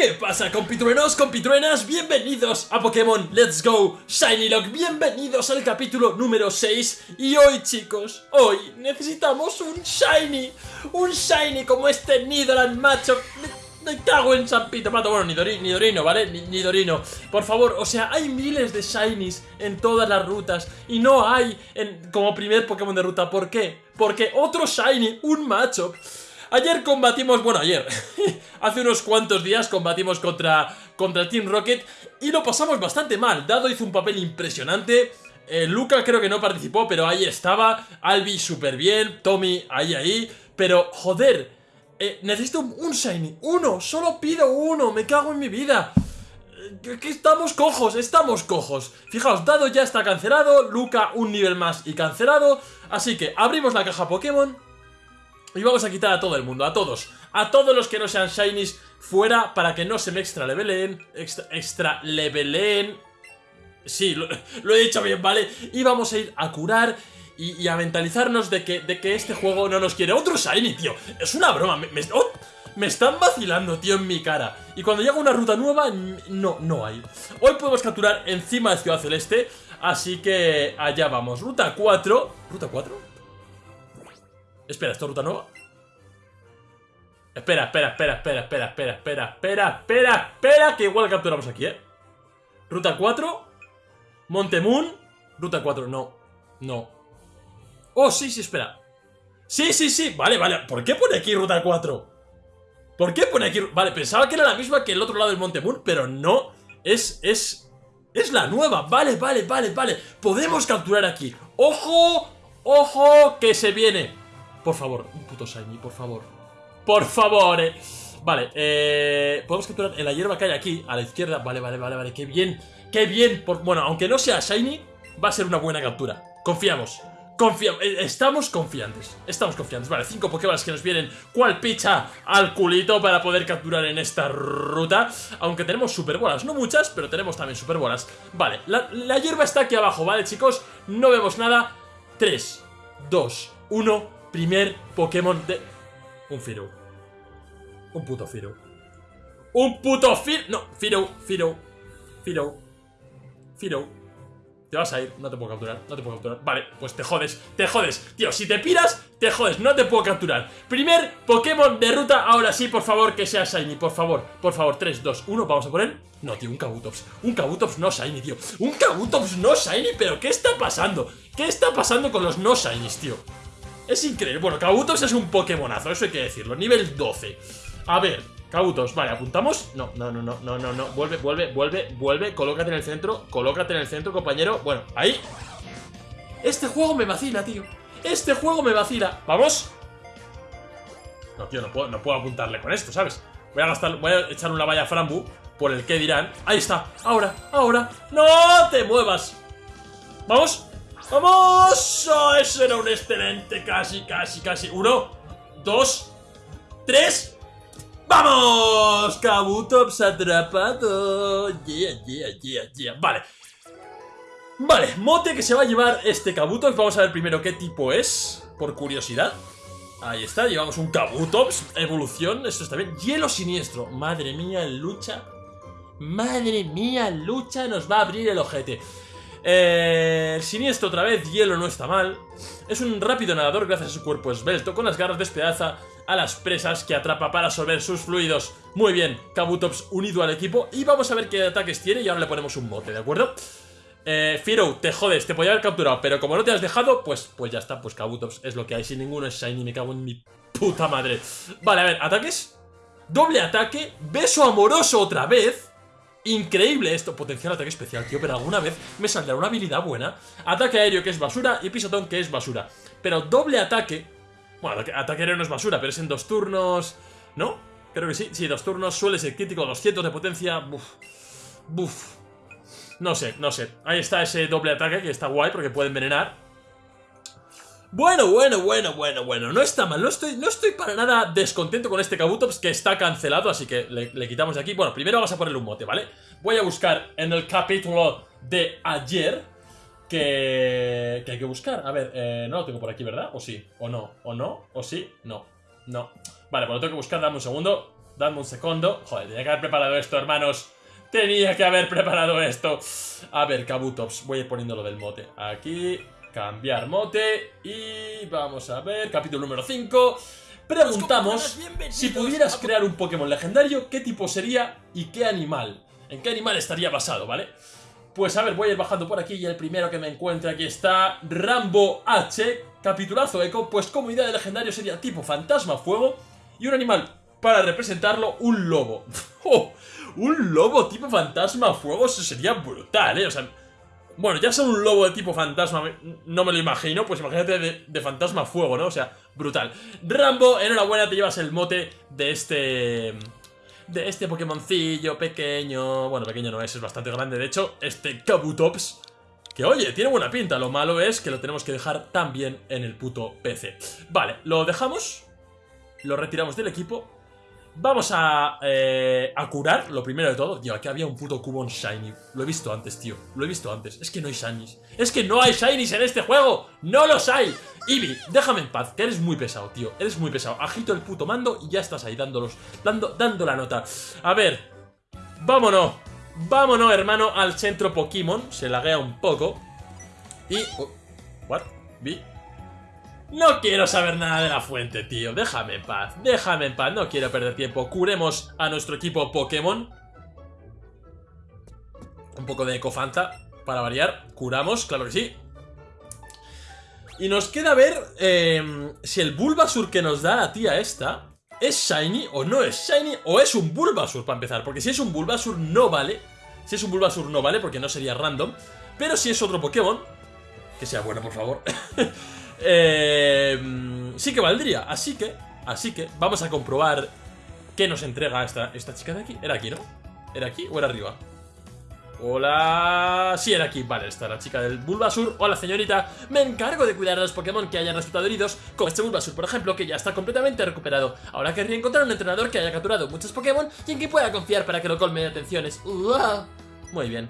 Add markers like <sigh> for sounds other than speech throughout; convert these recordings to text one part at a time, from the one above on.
¿Qué pasa compitruenos, compitruenas? Bienvenidos a Pokémon. Let's Go. Shiny Lock, bienvenidos al capítulo número 6 Y hoy chicos, hoy necesitamos un Shiny. Un Shiny como este Nidoran macho. Me, me cago en San Pito Pato, bueno, Nidorino, Nidorino ¿vale? Nidorino Por favor, o sea, hay miles de Shinies en todas las rutas Y no hay en, como primer Pokémon de ruta, ¿por qué? Porque otro Shiny, un macho Ayer combatimos, bueno, ayer, <laughs> hace unos cuantos días combatimos contra, contra Team Rocket y lo pasamos bastante mal. Dado hizo un papel impresionante, eh, Luca creo que no participó, pero ahí estaba, Albi súper bien, Tommy ahí ahí, pero joder, eh, necesito un, Shiny, uno, solo pido uno, me cago en mi vida. Eh, que estamos cojos, estamos cojos Fijaos, Dado ya está cancelado Luca un nivel más y cancelado Así que abrimos la caja Pokémon y vamos a quitar a todo el mundo, a todos. A todos los que no sean shinies fuera para que no se me extra leveleen. Extra, extra leveleen. Sí, lo, <laughs> he dicho bien, ¿vale? Y vamos a ir a curar y, a mentalizarnos de que, de que este juego no nos quiere. Otro shiny, tío. Es una broma. Me, me, oh, me están vacilando, tío, en mi cara. Y cuando llega una ruta nueva, no, no hay. Hoy podemos capturar encima de Ciudad Celeste. Así que allá vamos. Ruta 4. ¿Ruta 4? Espera, ¿esto es ruta nueva? Espera, espera, espera, espera, espera, espera, espera, espera, espera, espera, que igual capturamos aquí, ¿eh? Ruta 4 Montemoon Ruta 4, no, no Oh, sí, sí, espera Sí, sí, sí, vale, vale ¿Por qué pone aquí ruta 4? ¿Por qué pone aquí? Vale, pensaba que era la misma que el otro lado del Montemoon Pero no, es, es, es la nueva Vale, vale, vale, vale Podemos capturar aquí ¡Ojo! ¡Ojo! Que se viene por favor, un puto shiny, por favor. Por favor, eh. Vale, eh, podemos capturar en la hierba que hay aquí, a la izquierda. Vale, vale, vale, vale, qué bien, qué bien. bueno, aunque no sea shiny, va a ser una buena captura. Confiamos. Confiamos, eh, estamos confiantes, estamos confiantes Vale, cinco Pokéballs que nos vienen cual picha al culito para poder capturar en esta ruta Aunque tenemos super bolas, no muchas, pero tenemos también super bolas Vale, la hierba está aquí abajo, ¿vale chicos? No vemos nada 3, 2, 1 primer Pokémon de... Un Firo. Un puto Firo. ¡Un puto Firo! No, Firo, Firo, Firo, Firo. Te vas a ir, no te puedo capturar, no te puedo capturar Vale, pues te jodes, te jodes Tío, si te piras, te jodes, no te puedo capturar Primer Pokémon de ruta, ahora sí, por favor, que sea Shiny Por favor, por favor, 3, 2, 1, vamos a poner No, tío, un Kabutops Un Kabutops no Shiny, tío Un Kabutops no Shiny, pero ¿qué está pasando? ¿Qué está pasando con los no Shinies, tío? Es increíble. Bueno, Kabutos es un Pokémonazo, eso hay que decirlo. Nivel 12. A ver, Kabutos, vale, ¿apuntamos? No, no, no, no, no, no, no. Vuelve, vuelve, vuelve, vuelve. Colócate en el centro, colócate en el centro, compañero. Bueno, ahí. Este juego me vacila, tío. Este juego me vacila. ¿Vamos? No, tío, no puedo, no puedo apuntarle con esto, ¿sabes? Voy a gastar, voy a echar una valla Frambu por el que dirán. Ahí está, ahora, ahora. ¡No te muevas! ¿Vamos? ¡Vamos! Oh, eso era un excelente, casi, casi, casi. Uno, dos, tres. ¡Vamos! Kabutops atrapado. Yeah, yeah, yeah, yeah. Vale. Vale, mote que se va a llevar este Kabutops. Vamos a ver primero qué tipo es, por curiosidad. Ahí está, llevamos un Kabutops, evolución, esto está bien. Hielo siniestro, madre mía, lucha. Madre mía, lucha, nos va a abrir el ojete. Eh, siniestro otra vez, hielo no está mal. Es un rápido nadador gracias a su cuerpo esbelto, con las garras despedaza a las presas que atrapa para absorber sus fluidos. Muy bien, Kabutops unido al equipo y vamos a ver qué ataques tiene y ahora le ponemos un mote, ¿de acuerdo? Eh, Firo, te jodes, te podía haber capturado, pero como no te has dejado, pues, pues ya está, pues Kabutops es lo que hay, sin ninguno es Shiny, me cago en mi puta madre. Vale, a ver, ataques. Doble ataque, beso amoroso otra vez. Increíble esto, potencial ataque especial, tío Pero alguna vez me saldrá una habilidad buena. Ataque aéreo que es basura y pisotón que es basura. Pero doble ataque Bueno, ataque aéreo no es basura, pero es en dos turnos ¿No? Creo que sí, sí, dos turnos Suele ser crítico, 200 de potencia. Buf, buf. No sé, no sé. Ahí está ese doble ataque que está guay porque puede envenenar bueno, bueno, bueno, bueno, bueno, no está mal, no estoy, no estoy para nada descontento con este Kabutops que está cancelado, así que le, quitamos de aquí. Bueno, primero vamos a ponerle un mote, ¿vale? Voy a buscar en el capítulo de ayer que, que hay que buscar. A ver, eh, no lo tengo por aquí, ¿verdad? ¿O sí? ¿O no? ¿O no? ¿O sí? No, no. Vale, pues lo tengo que buscar, dame un segundo. Dame un segundo. Joder, tenía que haber preparado esto, hermanos. Tenía que haber preparado esto. A ver, Kabutops. Voy a ir poniendo lo del mote. Aquí. Cambiar mote. Y vamos a ver. Capítulo número 5. Preguntamos si pudieras crear un Pokémon legendario, ¿qué tipo sería y qué animal? ¿En qué animal estaría basado, vale? Pues a ver, voy a ir bajando por aquí y el primero que me encuentre aquí está Rambo H, capitulazo eco, pues como idea de legendario sería tipo fantasma fuego y un animal para representarlo, un lobo. <laughs> ¡Oh! Un lobo tipo fantasma fuego, eso sería brutal, ¿eh? O sea, bueno, ya son un lobo de tipo fantasma, no me lo imagino, pues imagínate de, fantasma fuego, ¿no? O sea, brutal. Rambo, enhorabuena, te llevas el mote de este... De este Pokémoncillo pequeño... Bueno, pequeño no es, es bastante grande. De hecho, este Kabutops... Que oye, tiene buena pinta, lo malo es que lo tenemos que dejar también en el puto PC. Vale, lo dejamos, lo retiramos del equipo Vamos a, eh, a curar, lo primero de todo. Tío, aquí había un puto cubón shiny. Lo he visto antes, tío. Lo he visto antes. Es que no hay shinies. Es que no hay shinies en este juego. ¡No los hay! Eevee, déjame en paz, que eres muy pesado, tío. Eres muy pesado. Agito el puto mando y ya estás ahí dándolos, dando, dando la nota. A ver. Vámonos. Vámonos, hermano, al centro Pokémon. Se laguea un poco. Y... Oh, what? Vi no quiero saber nada de la fuente, tío. Déjame en paz, déjame en paz. No quiero perder tiempo. Curemos a nuestro equipo Pokémon. Un poco de Ecofanta para variar. Curamos, claro que sí. Y nos queda ver eh, si el Bulbasur que nos da la tía esta es Shiny o no es Shiny o es un Bulbasur para empezar. Porque si es un Bulbasur no vale. Si es un Bulbasur no vale porque no sería random. Pero si es otro Pokémon, que sea bueno por favor. <laughs> Eh, sí que valdría, así que, así que vamos a comprobar qué nos entrega esta, esta chica de aquí. ¿Era aquí, no? ¿Era aquí o era arriba? Hola... Sí, era aquí. Vale, está la chica del Bulbasur. Hola, señorita. Me encargo de cuidar a los Pokémon que hayan resultado heridos, como este Bulbasur, por ejemplo, que ya está completamente recuperado. Ahora querría encontrar un entrenador que haya capturado muchos Pokémon y en que pueda confiar para que lo colme de atenciones. Muy bien.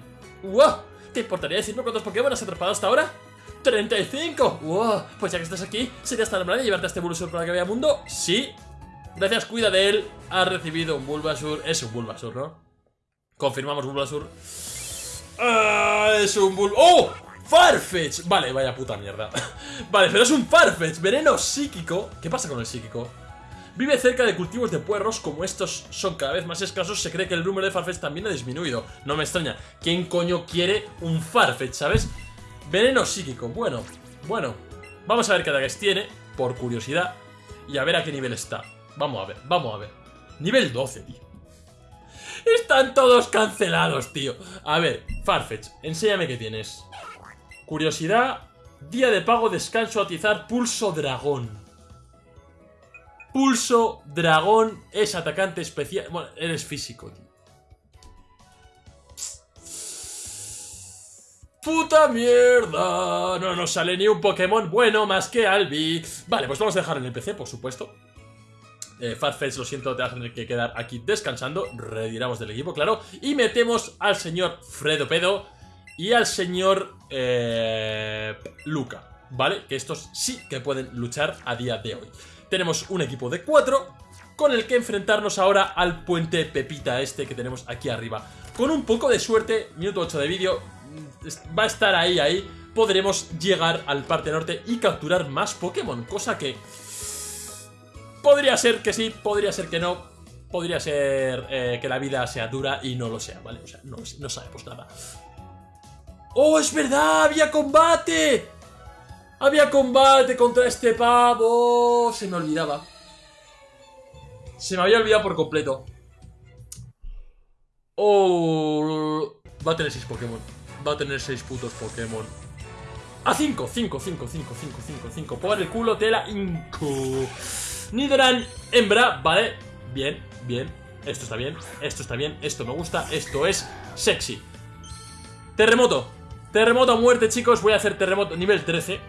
¿Te importaría decirme cuántos Pokémon has atrapado hasta ahora? ¡35! ¡Wow! Pues ya que estás aquí, ¿sería tan amable llevarte a este Bulbasur para que vea mundo? Sí. Gracias, cuida de él. Ha recibido un Bulbasur. Es un Bulbasur, ¿no? Confirmamos Bulbasur. Ah, es un Bul... ¡Oh! ¡Farfetch! Vale, vaya puta mierda. <laughs> vale, pero es un Farfetch. Veneno psíquico. ¿Qué pasa con el psíquico? Vive cerca de cultivos de puerros, como estos son cada vez más escasos, se cree que el número de Farfetch también ha disminuido. No me extraña. ¿Quién coño quiere un Farfetch, sabes? Veneno psíquico, bueno, bueno Vamos a ver qué ataques tiene, por curiosidad Y a ver a qué nivel está. Vamos a ver, vamos a ver. Nivel 12, tío. Están todos cancelados, tío. A ver, Farfetch, enséñame qué tienes. Curiosidad Día de pago, descanso, atizar, pulso dragón. Pulso dragón es atacante especial. Bueno, eres físico, tío ¡Puta mierda! No nos sale ni un Pokémon bueno más que Albi. Vale, pues vamos a dejar en el PC, por supuesto. Eh, Farfetch, lo siento, te vas a tener que quedar aquí descansando. Retiramos del equipo, claro. Y metemos al señor Fredo Pedo y al señor eh, Luca, ¿vale? Que estos sí que pueden luchar a día de hoy. Tenemos un equipo de cuatro con el que enfrentarnos ahora al puente Pepita este que tenemos aquí arriba. Con un poco de suerte, minuto 8 de vídeo, va a estar ahí, ahí, podremos llegar al parte norte y capturar más Pokémon, cosa que... Podría ser que sí, podría ser que no, podría ser eh, que la vida sea dura y no lo sea, ¿vale? O sea, no, no sabemos nada. ¡Oh, es verdad! ¡Había combate! ¡Había combate contra este pavo! Se me olvidaba. Se me había olvidado por completo. ¡Oh! Va a tener 6 Pokémon va a tener 6 putos Pokémon. A 5, 5, 5, 5, 5, 5, 5. Por el culo de la Inco. Nidoran, hembra, vale. Bien, bien. Esto está bien, esto está bien, esto me gusta, esto es sexy. Terremoto. Terremoto a muerte, chicos. Voy a hacer terremoto nivel 13.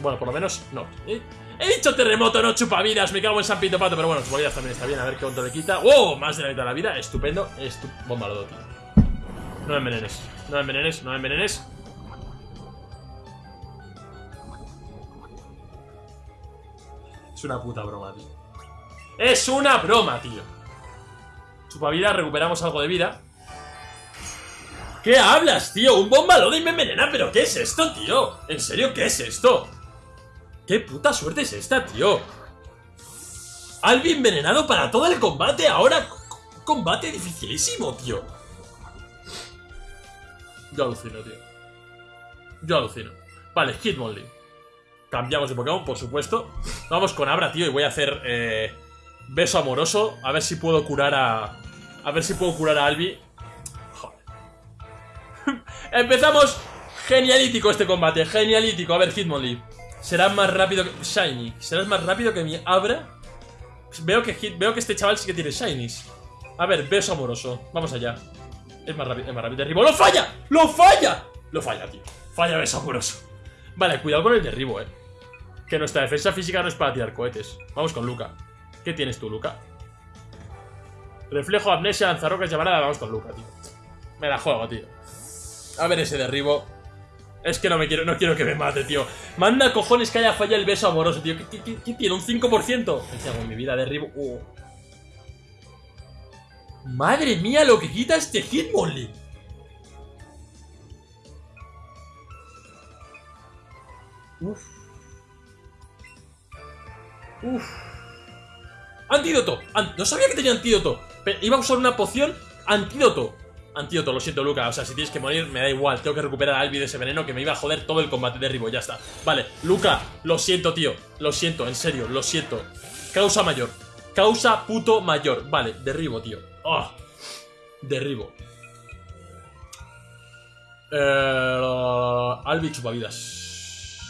Bueno, por lo menos, no. ¿Eh? He dicho terremoto, no chupavidas. Me cago en San Pito Pato, pero bueno, su también está bien. A ver qué otro le quita. ¡Oh! Más de la mitad de la vida. Estupendo. Estu Bomba lo tío. No me envenenes. No me envenenes, no me envenenes. Es una puta broma, tío. ¡Es una broma, tío! Chupavidas, recuperamos algo de vida. ¿Qué hablas, tío? Un bomba y me envenena, pero ¿qué es esto, tío? ¿En serio qué es esto? ¿Qué puta suerte es esta, tío? Albi envenenado para todo el combate, ahora combate dificilísimo, tío. Yo alucino, tío. Yo alucino. Vale, Hitmonlee. Cambiamos de Pokémon, por supuesto. Vamos con Abra, tío, y voy a hacer eh, beso amoroso. A ver si puedo curar a... A ver si puedo curar a Albi. Joder. <laughs> Empezamos. Genialítico este combate, genialítico. A ver, Hitmonlee. Será más rápido que... Shiny. ¿Serás más rápido que mi Abra? Veo que, veo que este chaval sí que tiene Shinies. A ver, beso amoroso. Vamos allá. Es más rápido, es más rápido. Derribo. ¡Lo falla! ¡Lo falla! Lo falla, tío. Falla beso amoroso. Vale, cuidado con el derribo, eh. Que nuestra defensa física no es para tirar cohetes. Vamos con Luca. ¿Qué tienes tú, Luca? Reflejo, amnesia, lanzarrocas, llamarada. Vamos con Luca, tío. Me la juego, tío. A ver ese derribo. Es que no me quiero, no quiero que me mate, tío. Manda cojones que haya fallado el beso amoroso, tío. ¿Qué, tiene? ¿Un 5%? Me en mi vida, derribo. Uh. Madre mía, lo que quita este Hitmonlee. Uf. Uf. Antídoto. no sabía que tenía antídoto. Pero iba a usar una poción antídoto. Antídoto, lo siento, Luca. O sea, si tienes que morir, me da igual. Tengo que recuperar a Albi de ese veneno que me iba a joder todo el combate de Ribo. Ya está. Vale, Luca, lo siento, tío. Lo siento, en serio, lo siento. Causa mayor. Causa puto mayor. Vale, derribo, tío. Oh, derribo. Eh, Albi chupavidas.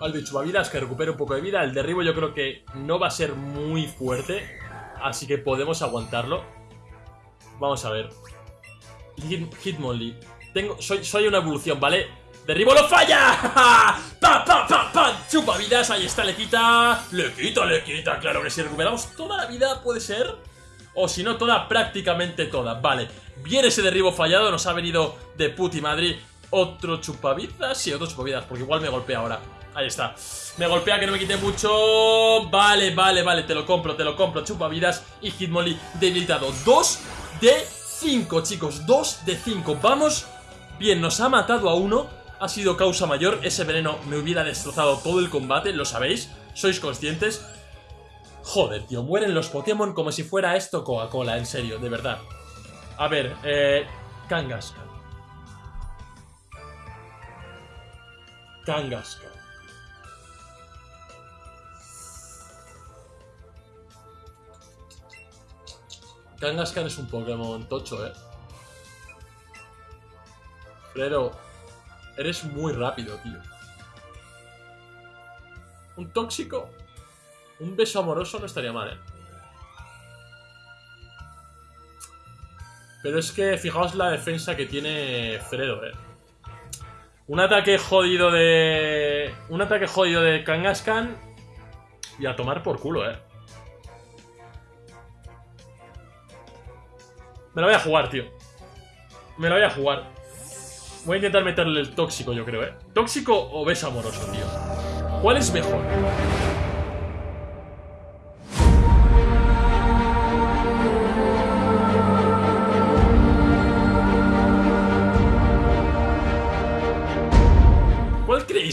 Albi chupavidas, que recupere un poco de vida. El derribo yo creo que no va a ser muy fuerte. Así que podemos aguantarlo. Vamos a ver. Hitmonlee. Tengo, soy, soy una evolución, ¿vale? ¡Derribo lo falla! <laughs> ¡Pa, pa, pa, pa! Chupa vidas, ahí está, le quita. Le quita, le quita. Claro que si recuperamos toda la vida, puede ser. O si no, toda, prácticamente toda. Vale. Bien ese derribo fallado, nos ha venido de puti Madrid. Otro chupavidas. Sí, otro chupavidas, porque igual me golpea ahora. Ahí está. Me golpea que no me quite mucho. Vale, vale, vale. Te lo compro, te lo compro. Chupavidas y Hitmonlee debilitado. Dos de 5, chicos, 2 de 5 Vamos, bien, nos ha matado a uno Ha sido causa mayor, ese veneno me hubiera destrozado todo el combate Lo sabéis, sois conscientes Joder, tío, mueren los Pokémon como si fuera esto Coca-Cola, en serio, de verdad A ver, eh... Kangaskhan Kangaskhan Kangaskhan es un Pokémon tocho, eh. Pero eres muy rápido, tío. Un tóxico. Un beso amoroso no estaría mal, eh. Pero es que fijaos la defensa que tiene Fredo, eh. Un ataque jodido de... Un ataque jodido de Kangaskhan y a tomar por culo, eh. Me la voy a jugar, tío. Me la voy a jugar. Voy a intentar meterle el tóxico, yo creo, ¿eh? ¿Tóxico o beso amoroso, tío? ¿Cuál es mejor?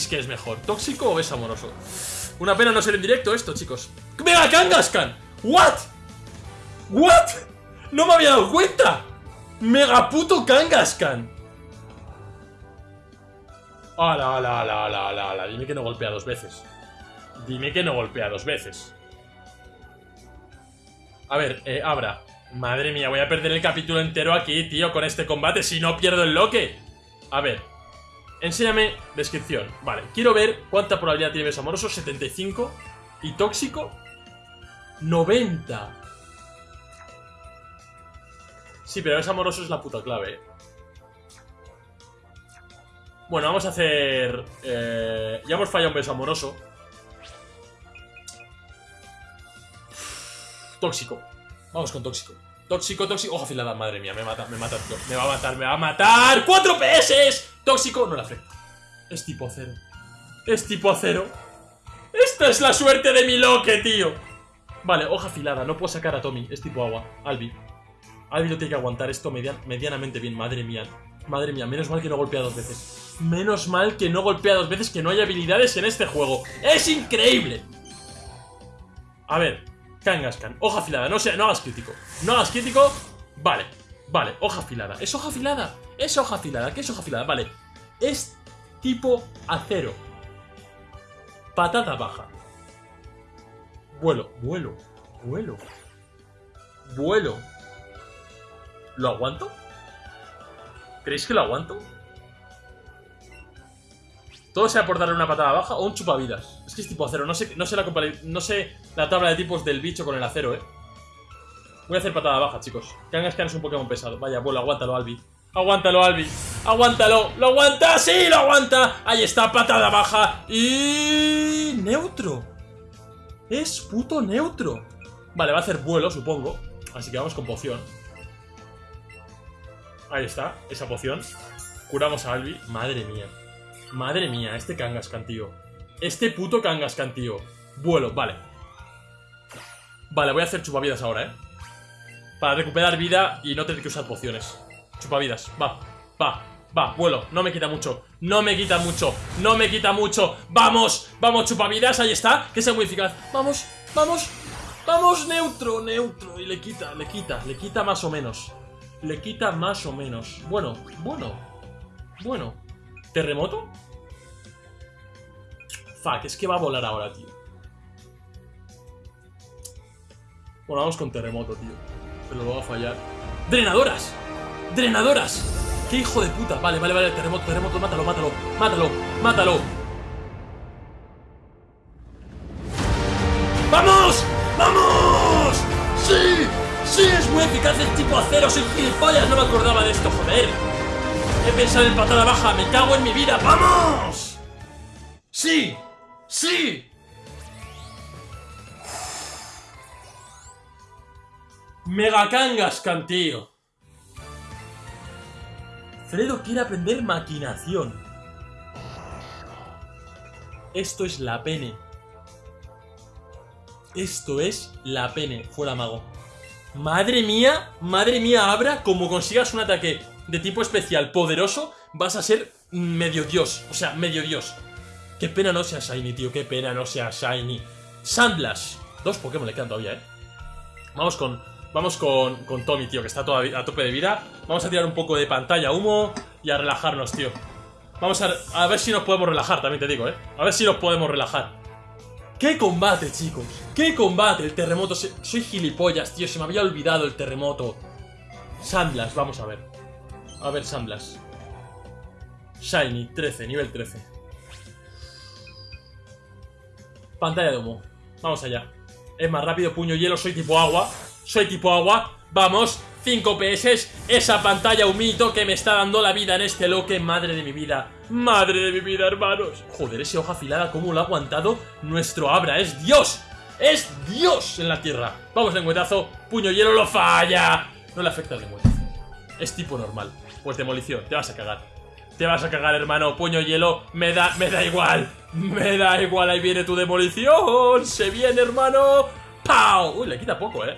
¿Cuál creéis que es mejor? ¿Tóxico o beso amoroso? Una pena no ser en directo esto, chicos. ¡Mega Kangaskhan! ¿What? ¿What? ¡No me había dado cuenta! ¡Mega puto Kangaskhan! ¡Hala, hala, hala, hala, hala! Dime que no golpea dos veces. Dime que no golpea dos veces. A ver, eh, Abra. Madre mía, voy a perder el capítulo entero aquí, tío, con este combate si no pierdo el loque. A ver. Enséñame descripción. Vale, quiero ver cuánta probabilidad tiene beso amoroso. 75. ¿Y tóxico? 90. Sí, pero es amoroso es la puta clave. Bueno, vamos a hacer... Eh, ya hemos fallado un beso amoroso. Tóxico. Vamos con tóxico. Tóxico, tóxico. Ojo afilada, madre mía, me mata, me mata. Me va a matar, me va a matar. ¡Cuatro PS! Tóxico, no la afecta. Es tipo cero. Es tipo cero. Esta es la suerte de mi loque, tío. Vale, hoja afilada, no puedo sacar a Tommy. Es tipo agua. Albi. Albi lo tiene que aguantar esto median- medianamente bien. Madre mía. Madre mía, menos mal que no golpea dos veces. Menos mal que no golpea dos veces, que no hay habilidades en este juego. ¡Es increíble! A ver, Kangaskhan, hoja afilada, no, sea, no hagas crítico. No hagas crítico. Vale, vale, hoja afilada. ¿Es hoja afilada? Es hoja afilada. ¿Qué es hoja afilada? Vale. Es tipo acero. Patata baja. Vuelo, vuelo, vuelo. Vuelo. ¿Lo aguanto? ¿Creéis que lo aguanto? Todo sea por darle una patada baja o un chupavidas. Es es tipo acero. No sé, la, no sé la tabla de tipos del bicho con el acero, eh. Voy a hacer patada baja, chicos. Kangaskhan es un Pokémon pesado. Vaya, vuelo, aguántalo, Albi. Aguántalo, Albi. Aguántalo. ¿Lo aguanta? ¡Sí, lo aguanta! Ahí está, patada baja. Y... Neutro. Es puto neutro. Vale, va a hacer vuelo, supongo. Así que vamos con poción. Ahí está, esa poción. Curamos a Albi. Madre mía. Madre mía, este Kangaskhan, tío. Este puto Kangaskhan, tío. Vuelo, vale. Vale, voy a hacer chupavidas ahora, ¿eh? Para recuperar vida y no tener que usar pociones. Chupavidas, va, va, va, vuelo. No me quita mucho, no me quita mucho, no me quita mucho. ¡Vamos! ¡Vamos, chupavidas! Ahí está, que sea muy eficaz. ¡Vamos! ¡Vamos! ¡Vamos, neutro, neutro! Y le quita, le quita, le quita más o menos. Le quita más o menos. Bueno, bueno, bueno. ¿Terremoto? Fuck, es que va a volar ahora, tío. Bueno, vamos con terremoto, tío. Pero lo va a fallar. ¡Drenadoras! ¡Drenadoras! ¡Qué hijo de puta! Vale, vale, vale, terremoto, terremoto, mátalo, mátalo, mátalo, mátalo. ¡Vamos! ¡Vamos! ¡Sí! ¡Sí! Es muy eficaz el tipo acero, soy gilipollas, no me acordaba de esto, joder. He pensado en patada baja, me cago en mi vida, ¡vamos! ¡Sí! ¡Sí! Mega Kangaskhan, tío. Fredo quiere aprender maquinación. Esto es la pene. Esto es la pene. Fuera mago. Madre mía, madre mía, Abra, como consigas un ataque de tipo especial poderoso, vas a ser medio dios. O sea, medio dios. Qué pena no sea Shiny, tío. Qué pena no sea Shiny. Sandlash. Dos Pokémon le quedan todavía, ¿eh? Vamos con, vamos con, con Tommy, tío, que está a tope de vida. Vamos a tirar un poco de pantalla humo y a relajarnos, tío. Vamos a, a ver si nos podemos relajar, también te digo, ¿eh? A ver si nos podemos relajar. ¡Qué combate, chicos! ¡Qué combate! El terremoto... Soy gilipollas, tío. Se me había olvidado el terremoto. Sandlash, vamos a ver. A ver, Sandlash. Shiny, 13, nivel 13. Pantalla de humo. Vamos allá. Es más rápido, puño hielo, soy tipo agua. Soy tipo agua. Vamos, 5 PS. Esa pantalla humito que me está dando la vida en este loque. Madre de mi vida. Madre de mi vida, hermanos. Joder, ese hoja afilada, cómo lo ha aguantado nuestro Abra. ¡Es Dios! ¡Es Dios en la tierra! Vamos, lengüetazo. Puño hielo lo falla. No le afecta el lengüetazo. Es tipo normal. Pues demolición, te vas a cagar. Te vas a cagar, hermano. Puño hielo. Me da, me da igual. Me da igual. Ahí viene tu demolición. Se viene, hermano. ¡Pau! Uy, le quita poco, eh.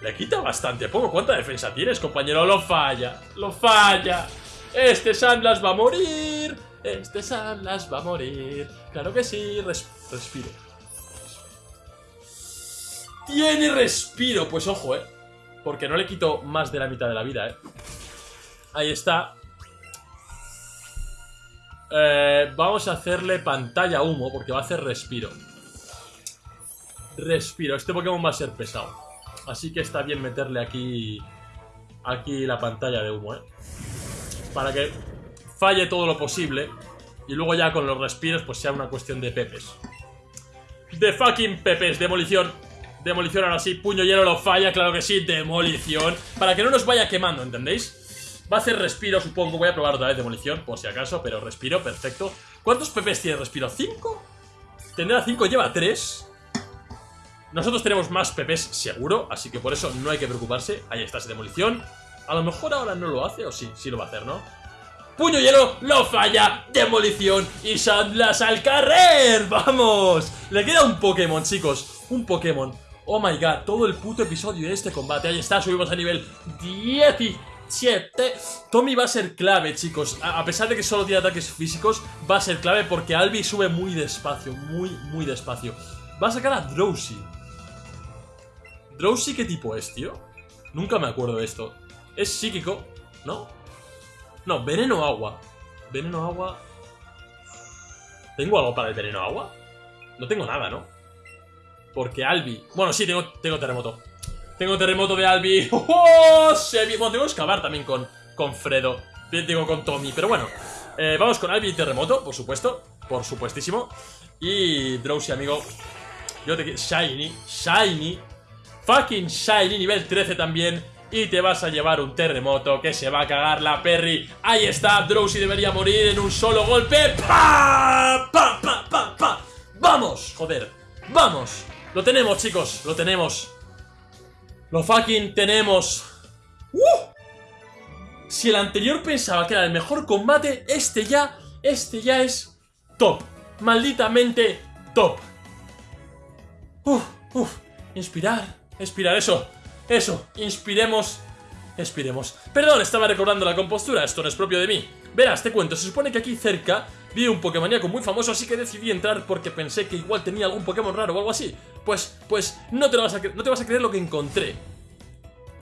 Le quita bastante poco. ¿Cuánta defensa tienes, compañero? Lo falla. Lo falla. Este Sandlas va a morir. Este Sandlas va a morir. Claro que sí. Res- respiro. Tiene respiro. Pues ojo, eh. Porque no le quito más de la mitad de la vida, eh. Ahí está. Eh, vamos a hacerle pantalla humo porque va a hacer respiro. Respiro. Este Pokémon va a ser pesado. Así que está bien meterle aquí... Aquí la pantalla de humo, ¿eh? Para que falle todo lo posible. Y luego ya con los respiros pues sea una cuestión de pepes. De fucking pepes. Demolición. Demolición ahora sí. Puño hielo lo falla, claro que sí. Demolición. Para que no nos vaya quemando, ¿entendéis? Va a hacer respiro, supongo. Voy a probar otra vez demolición, por si acaso, pero respiro, perfecto. ¿Cuántos PPs tiene respiro? ¿Cinco? Tendrá cinco, lleva tres. Nosotros tenemos más PPs seguro, así que por eso no hay que preocuparse. Ahí está esa demolición. A lo mejor ahora no lo hace, o sí, sí lo va a hacer, ¿no? Puño hielo, lo falla, demolición y Sandlas al carrer. ¡Vamos! Le queda un Pokémon, chicos. Un Pokémon. Oh my god, todo el puto episodio de este combate. Ahí está, subimos a nivel 17. Tommy va a ser clave, chicos. A pesar de que solo tiene ataques físicos, va a ser clave porque Albi sube muy despacio, muy, muy despacio. Va a sacar a Drowsy. ¿Drowsy qué tipo es, tío? Nunca me acuerdo de esto. Es psíquico, ¿no? No, veneno agua. Veneno agua... ¿Tengo algo para el veneno agua? No tengo nada, ¿no? Porque Albi... Bueno, sí, tengo, tengo terremoto. Tengo terremoto de Albi. <laughs> ¡Oh! Bueno, tengo que excavar también con, con Fredo. Digo, con Tommy. Pero bueno, eh, vamos con Albi y terremoto, por supuesto. Por supuestísimo. Y Drowsy, amigo. Yo te quiero... Shiny. Shiny. Fucking Shiny, nivel 13 también. Y te vas a llevar un terremoto que se va a cagar la Perry. Ahí está, Drowsy debería morir en un solo golpe. ¡Pa! ¡Pa! ¡Pa! ¡Pa! ¡Pa! ¡Vamos! Joder, ¡vamos! Lo tenemos, chicos, lo tenemos. Lo fucking tenemos. ¡Uh! Si el anterior pensaba que era el mejor combate, este ya, este ya es top. Malditamente top. Uf, uf, inspirar, inspirar, eso. Eso, inspiremos Inspiremos Perdón, estaba recordando la compostura, esto no es propio de mí. Verás, te cuento, se supone que aquí cerca Vi un Pokémoníaco muy famoso, así que decidí entrar Porque pensé que igual tenía algún Pokémon raro o algo así. Pues, pues, no te, vas a, no te vas a creer lo que encontré.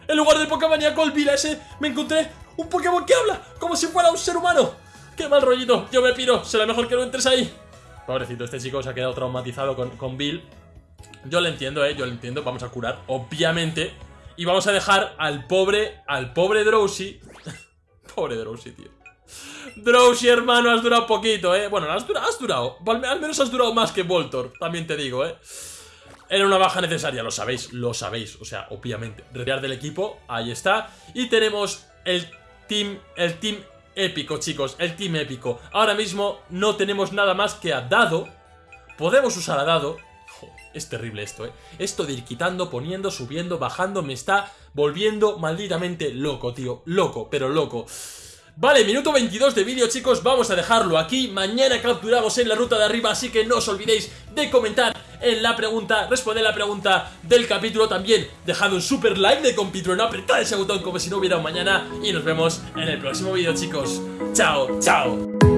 En lugar del Pokémoníaco, el Vila ese Me encontré un Pokémon que habla Como si fuera un ser humano. ¡Qué mal rollito! Yo me piro, será mejor que no entres ahí. Pobrecito, este chico se ha quedado traumatizado con, con Bill. Yo lo entiendo, eh, yo lo entiendo Vamos a curar, obviamente y vamos a dejar al pobre, al pobre Drowsy. <laughs> pobre Drowsy, tío. Drowsy, hermano, has durado poquito, ¿eh? Bueno, has durado, has durado. Al menos has durado más que Voltor, también te digo, ¿eh? Era una baja necesaria, lo sabéis, lo sabéis. O sea, obviamente. Retirar del equipo, ahí está. Y tenemos el team, el team épico, chicos. El team épico. Ahora mismo no tenemos nada más que a Dado. Podemos usar a Dado. Es terrible esto, ¿eh? Esto de ir quitando, poniendo, subiendo, bajando, me está volviendo malditamente loco, tío. Loco, pero loco. Vale, minuto 22 de vídeo, chicos, vamos a dejarlo aquí. Mañana capturamos en la ruta de arriba, así que no os olvidéis de comentar en la pregunta, responder la pregunta del capítulo. También dejad un super like de compitro, no apretad ese botón como si no hubiera un mañana. Y nos vemos en el próximo vídeo, chicos. Chao, chao.